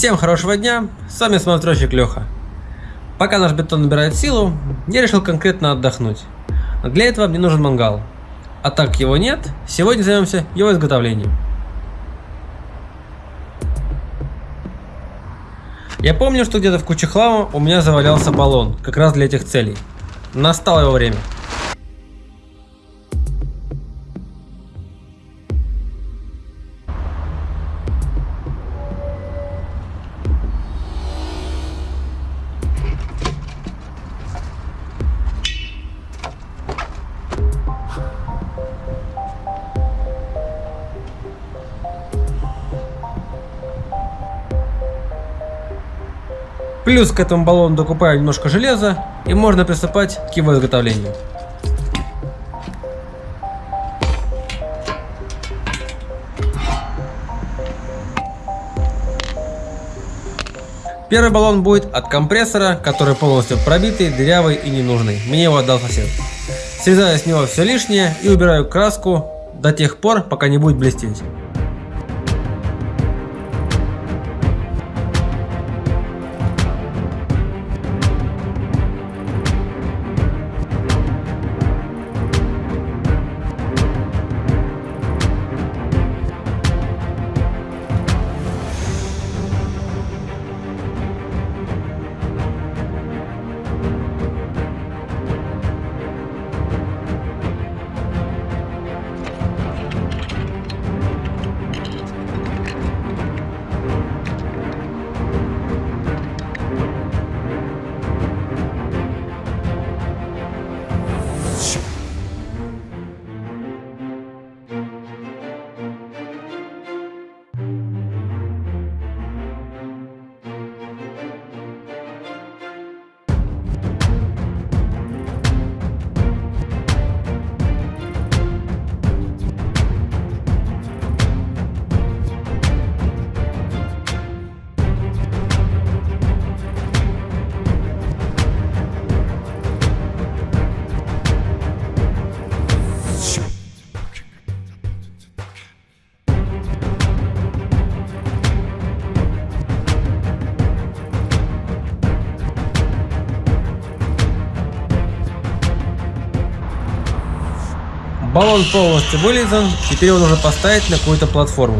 Всем хорошего дня, с вами смотрочек Леха. Пока наш бетон набирает силу, я решил конкретно отдохнуть. Для этого мне нужен мангал. А так его нет, сегодня займемся его изготовлением. Я помню, что где-то в куче хлама у меня завалялся баллон, как раз для этих целей. Настало его время. Плюс к этому баллону докупаю немножко железа и можно приступать к его изготовлению. Первый баллон будет от компрессора, который полностью пробитый, дырявый и ненужный. Мне его отдал сосед. Срезаю с него все лишнее и убираю краску до тех пор, пока не будет блестеть. Баллон полностью вылизан, теперь его нужно поставить на какую-то платформу.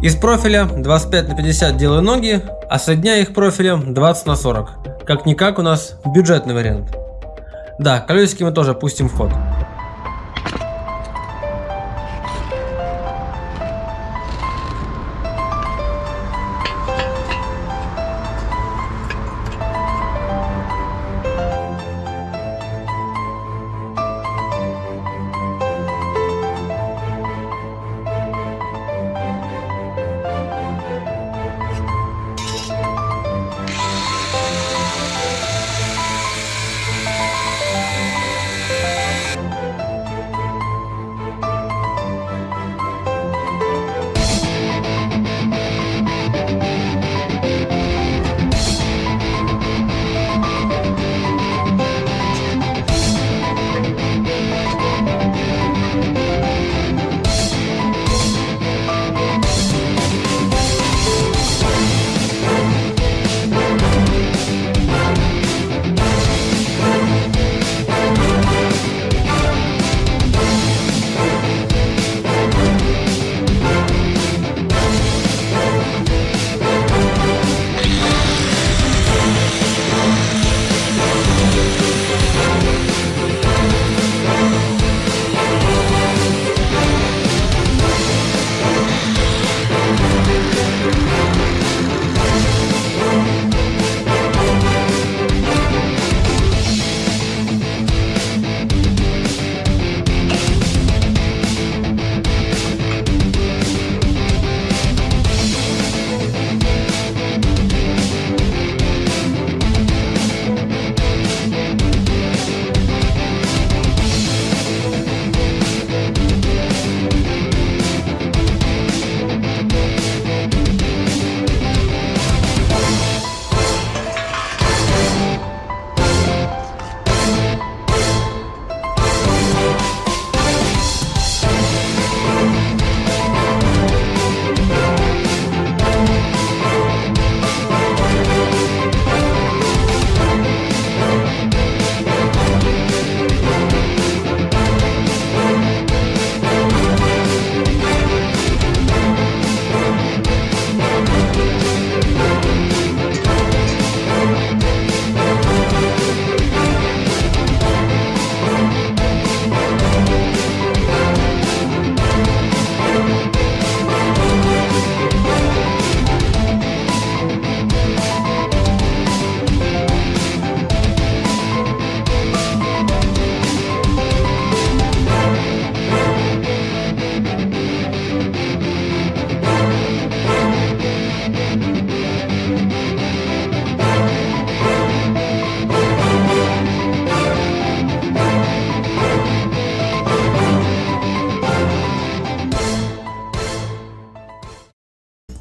Из профиля 25 на 50 делаю ноги, а соединяю их профилем 20 на 40. Как-никак у нас бюджетный вариант. Да, колесики мы тоже пустим в ход.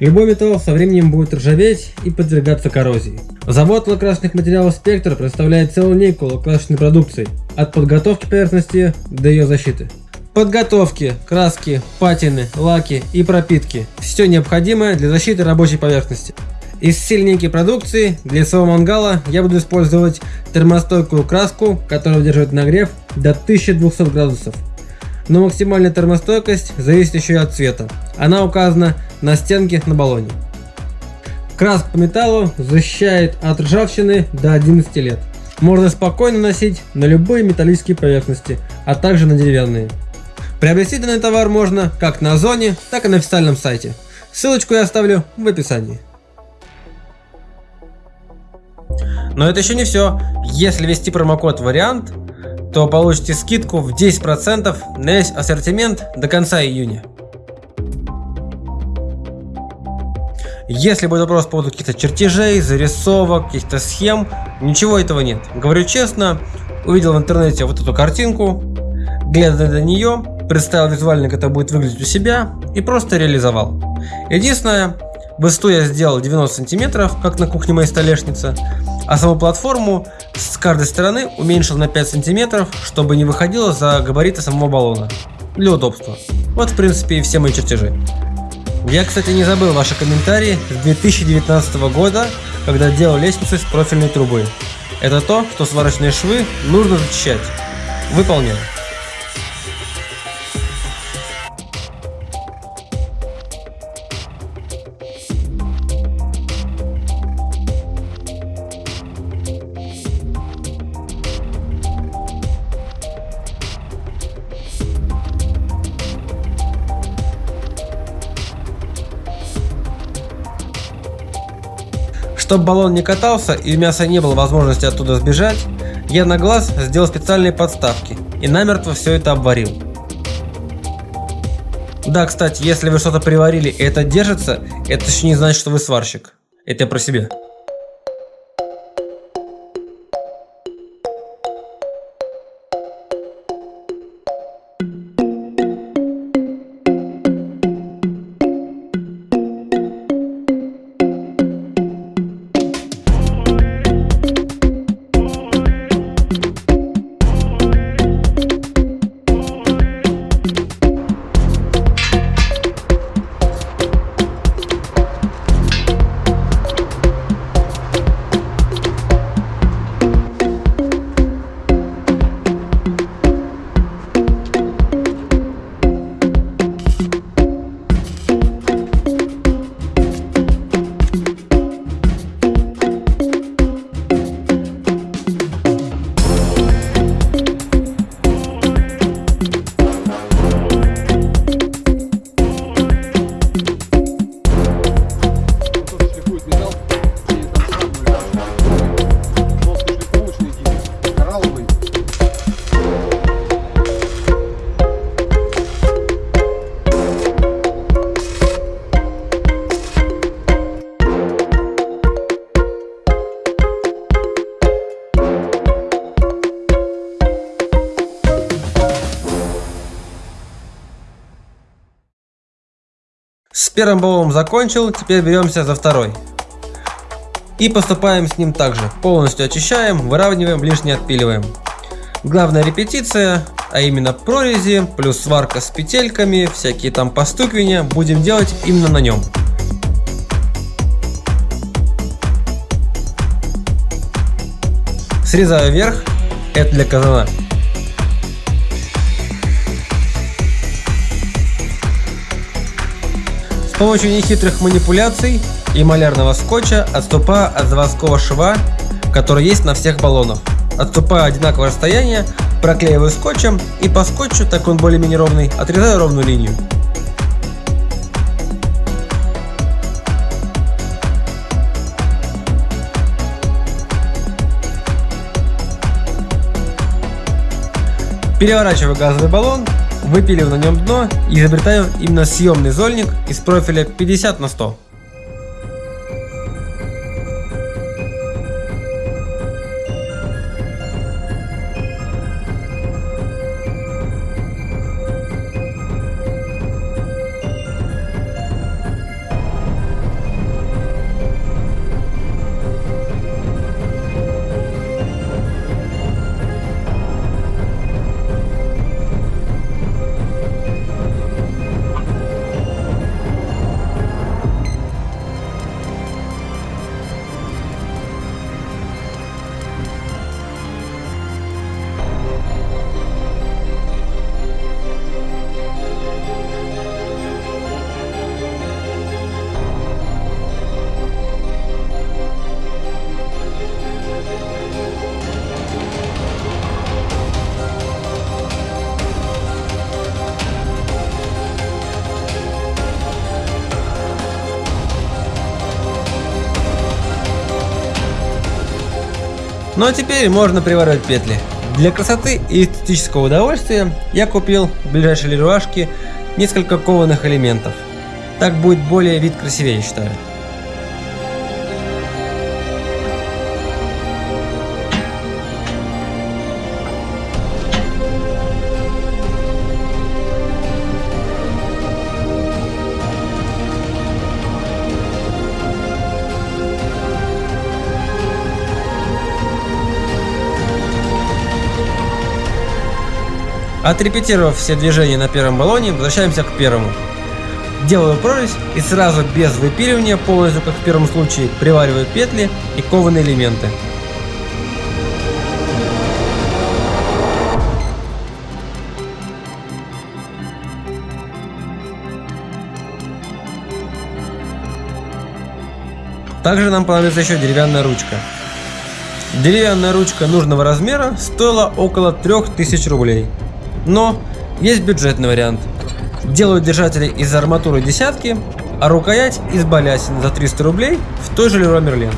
Любой металл со временем будет ржаветь и подвергаться коррозии. Завод лакрасочных материалов «Спектр» представляет целую линейку лакрасочной продукции, от подготовки поверхности до ее защиты. Подготовки, краски, патины, лаки и пропитки – все необходимое для защиты рабочей поверхности. Из линейки продукции для своего мангала я буду использовать термостойкую краску, которая выдерживает нагрев до 1200 градусов. Но максимальная термостойкость зависит еще и от цвета. Она указана на стенке на баллоне. Краска по металлу защищает от ржавчины до 11 лет. Можно спокойно носить на любые металлические поверхности, а также на деревянные. Приобрести данный товар можно как на Озоне, так и на официальном сайте. Ссылочку я оставлю в описании. Но это еще не все. Если ввести промокод вариант, то получите скидку в 10% на весь ассортимент до конца июня. Если будет вопрос по поводу каких-то чертежей, зарисовок, каких-то схем, ничего этого нет. Говорю честно, увидел в интернете вот эту картинку, глядя на нее, представил визуально, как это будет выглядеть у себя и просто реализовал. Единственное, высоту я сделал 90 сантиметров, как на кухне моей столешницы, а саму платформу с каждой стороны уменьшил на 5 сантиметров, чтобы не выходило за габариты самого баллона. Для удобства. Вот в принципе и все мои чертежи. Я, кстати, не забыл ваши комментарии с 2019 года, когда делал лестницу из профильной трубы. Это то, что сварочные швы нужно зачищать. Выполняю. Чтобы баллон не катался и у мяса не было возможности оттуда сбежать, я на глаз сделал специальные подставки и намертво все это обварил. Да, кстати, если вы что-то приварили и это держится, это еще не значит, что вы сварщик. Это я про себя. Первым баллоном закончил, теперь беремся за второй. И поступаем с ним также. Полностью очищаем, выравниваем, лишнее отпиливаем. Главная репетиция, а именно прорези, плюс сварка с петельками, всякие там постукивания, будем делать именно на нем. Срезаю вверх, это для казана. Помощью нехитрых манипуляций и малярного скотча отступаю от заводского шва, который есть на всех баллонах. Отступаю одинаковое расстояние, проклеиваю скотчем и по скотчу, так он более-менее ровный, отрезаю ровную линию. Переворачиваю газовый баллон выпилив на нем дно и изобретаю именно съемный зольник из профиля 50 на 100. Ну а теперь можно приваривать петли. Для красоты и эстетического удовольствия я купил в ближайшей леруашке несколько кованых элементов. Так будет более вид красивее, считаю. Отрепетировав все движения на первом баллоне, возвращаемся к первому. Делаю прорезь и сразу без выпиливания, полностью как в первом случае, привариваю петли и кованые элементы. Также нам понадобится еще деревянная ручка. Деревянная ручка нужного размера стоила около 3000 рублей. Но есть бюджетный вариант. Делают держатели из арматуры десятки, а рукоять из балясин за 300 рублей в той же Leroy Merlin.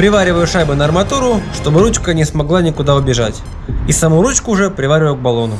Привариваю шайбы на арматуру, чтобы ручка не смогла никуда убежать. И саму ручку уже привариваю к баллону.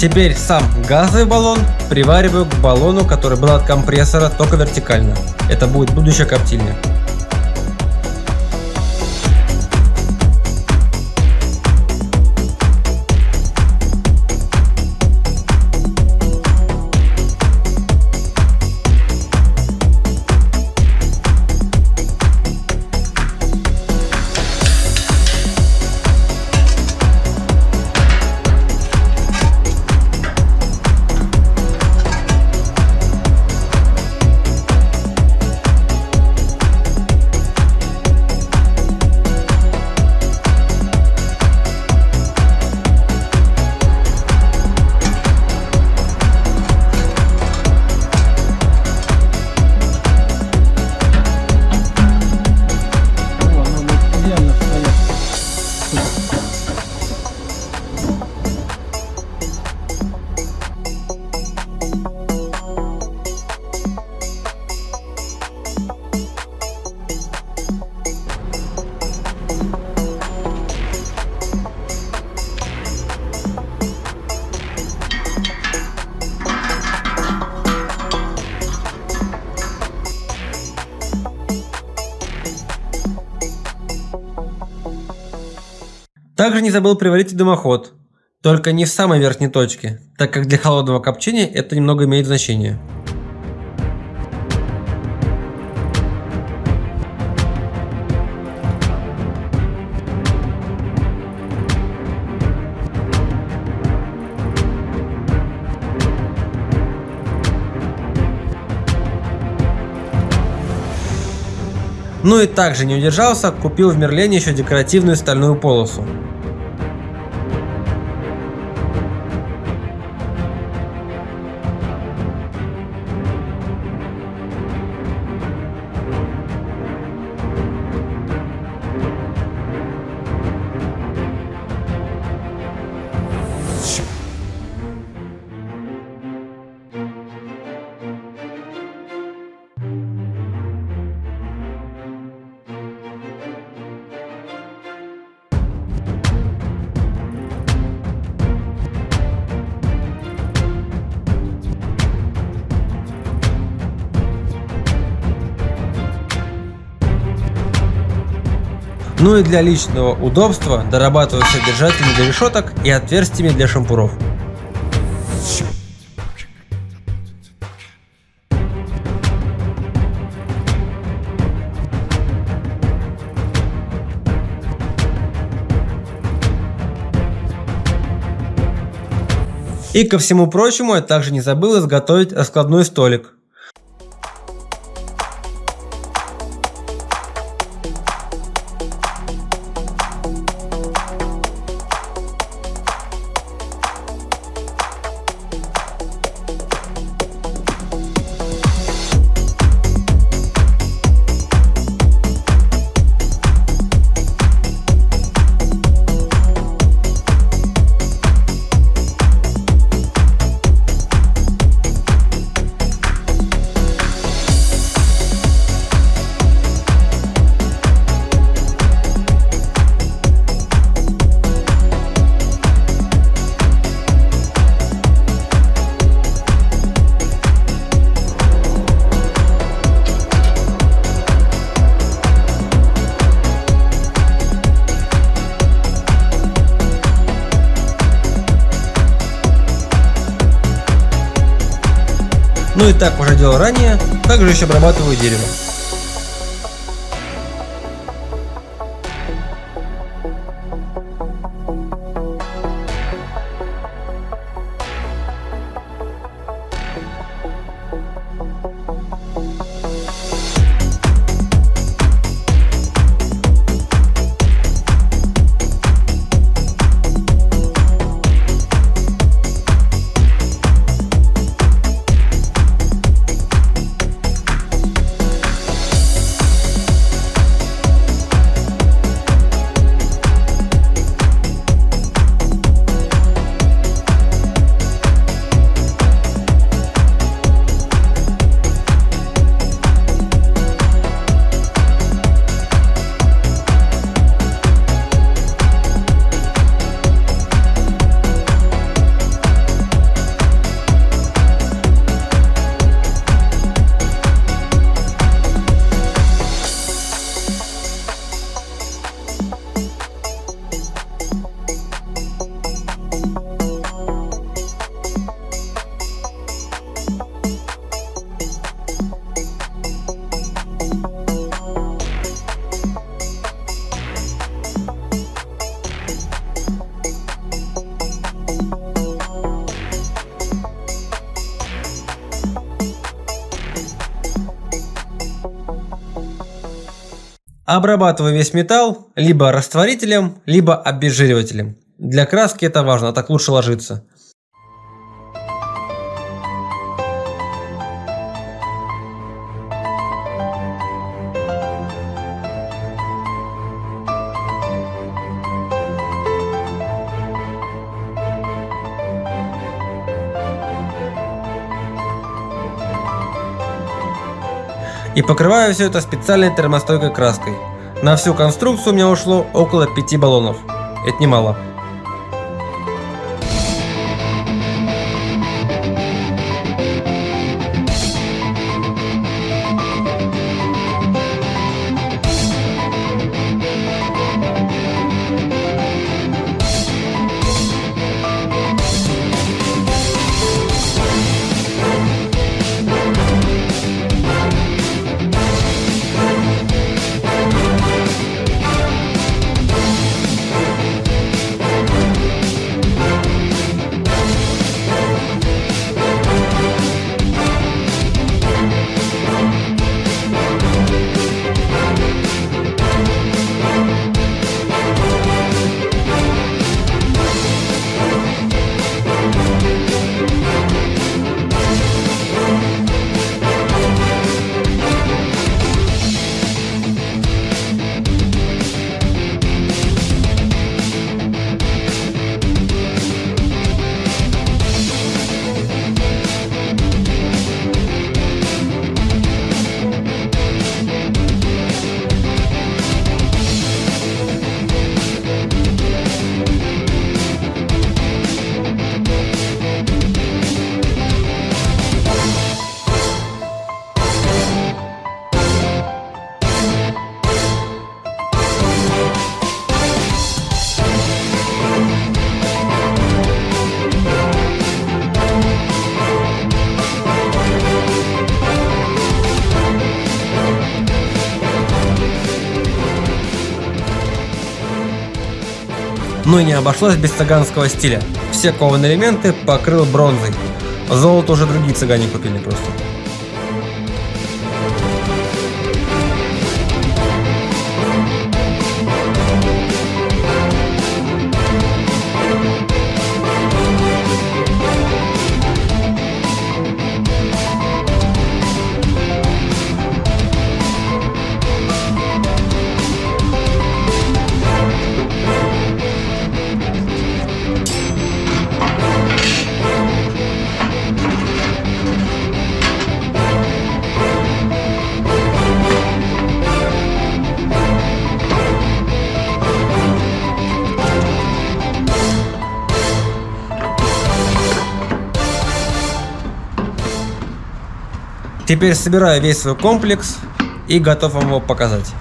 Теперь сам газовый баллон привариваю к баллону, который был от компрессора, только вертикально. Это будет будущая коптильня. Также не забыл приварить и дымоход, только не в самой верхней точке, так как для холодного копчения это немного имеет значение. Ну и также не удержался, купил в Мерлене еще декоративную стальную полосу. Ну и для личного удобства дорабатываю содержателями для решеток и отверстиями для шампуров. И ко всему прочему я также не забыл изготовить раскладной столик. Так уже делал ранее, также еще обрабатываю дерево. Обрабатываю весь металл либо растворителем, либо обезжиривателем. Для краски это важно, так лучше ложится. И покрываю все это специальной термостойкой краской. На всю конструкцию у меня ушло около 5 баллонов. Это немало. Не обошлось без цыганского стиля. Все кованые элементы покрыл бронзой. Золото уже другие цыгане купили просто. Теперь собираю весь свой комплекс и готов вам его показать.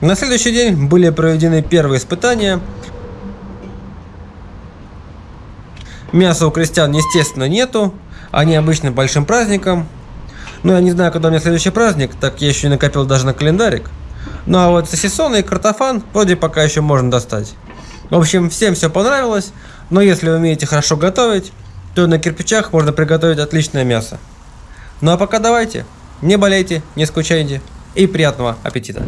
На следующий день были проведены первые испытания. Мяса у крестьян, естественно, нету. Они обычно большим праздником. Но я не знаю, когда у меня следующий праздник, так я еще не накопил даже на календарик. Ну а вот сосисоны и картофан вроде пока еще можно достать. В общем, всем все понравилось, но если вы умеете хорошо готовить, то на кирпичах можно приготовить отличное мясо. Ну а пока давайте, не болейте, не скучайте и приятного аппетита!